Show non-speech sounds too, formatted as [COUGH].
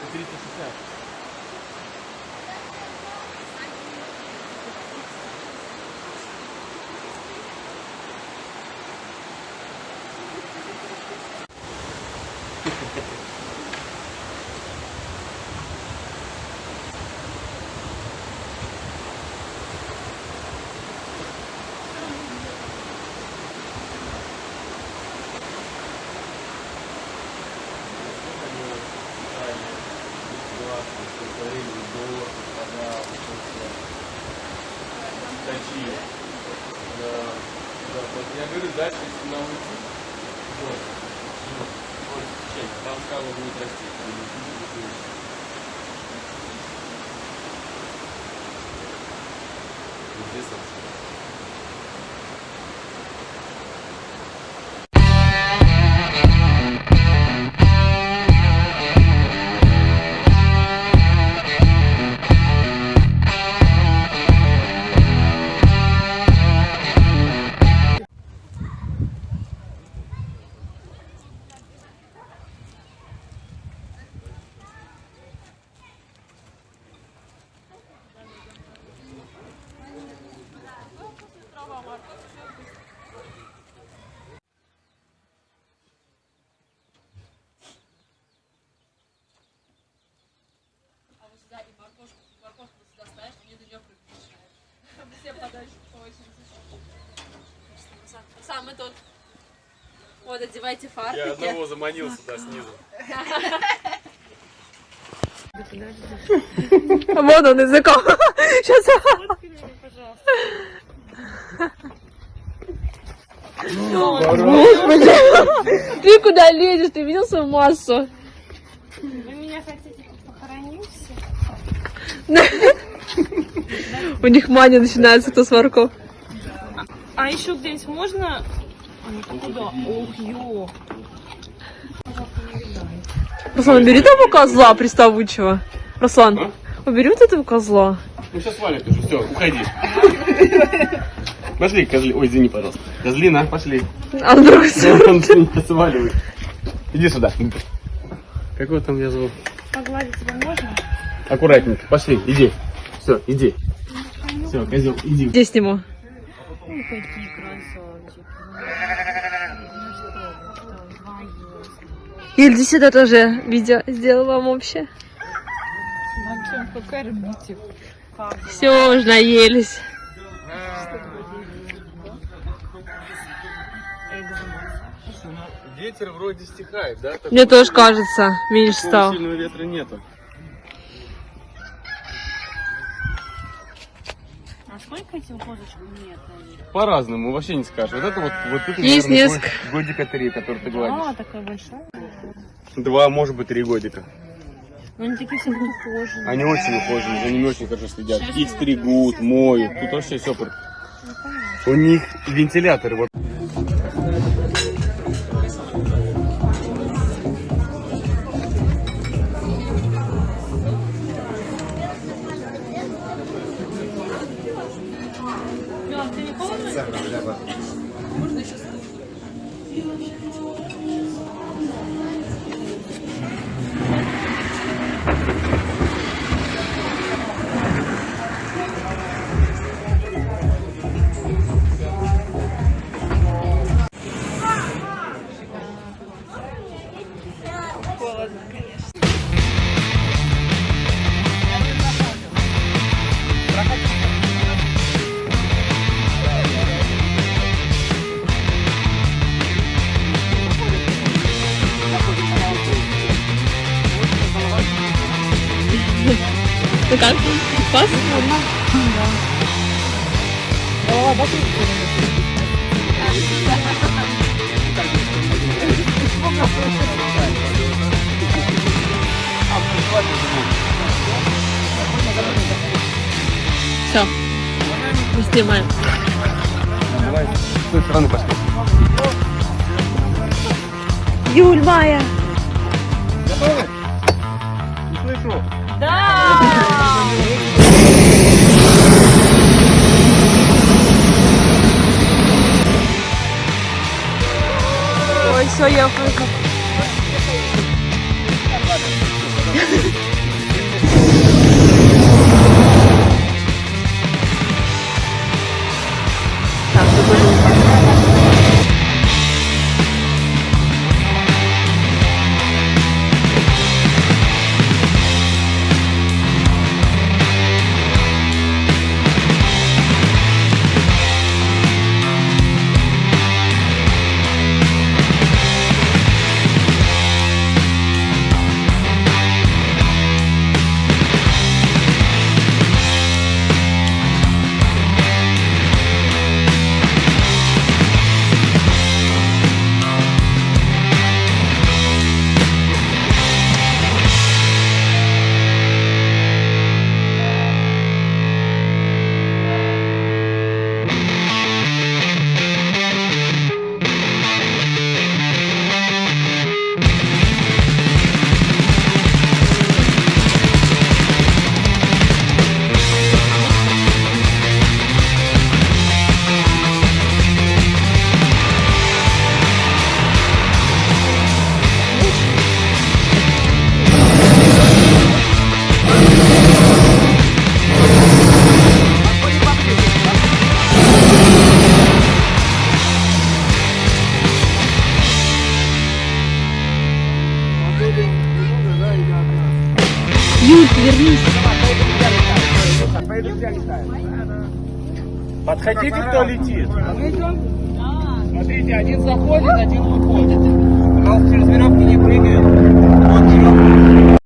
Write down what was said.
360. [LAUGHS] Я говорю, дальше, если на улице, вот, вот, чек, там скала будет расти. Вот здесь вот. Самый тот. Вот, одевайте фартуки. Я одного заманил сюда снизу. Вот он языком. Сейчас. Господи. Ты куда лезешь? Ты видел свою массу? Вы меня хотите похоронить У них мания начинается, кто с ворков. А еще где-нибудь можно... А, Куда? Ох, ё. Руслан, убери того козла приставучего. Руслан, убери вот этого козла. Ну сейчас свалит уже, все, уходи. Пошли, козли. Ой, извини, пожалуйста. Козлина, пошли. А. [LAUGHS] Он сваливай. Иди сюда. Какого там я зовут? Погладить тебя можно? Аккуратненько, пошли, иди. Все, иди. Все, козел, иди. Где сниму? Ой, какие красавчики. Ну что, вы, что, двоюродные. Иль, иди сюда тоже видео сделаю вам общее. Максим, покормите. Все, уже наелись. Ветер вроде стихает, да? Мне тоже кажется, меньше стал. сильного ветра нету. Сколько этим козочкам лет? По-разному, вообще не скажешь. Вот это вот, вот это, Есть наверное, несколько. год- годика три, который ты А, гладишь. такая большая. Два, может быть, три годика. Но они такие все ухоженные. Они очень ухоженные, за ними очень хорошо следят. Их стригут, моют. Тут вообще все. У них вентиляторы. Вот. Ты не холодно? Ну как? Пас? Все. Мы снимаем. Давай с той стороны пошли. Юль, Майя. Готовы? Не слышу. Ой, все, я выход. Подходите, кто летит. Смотрите, один заходит, один выходит. Пожалуйста, через веревки не прыгают.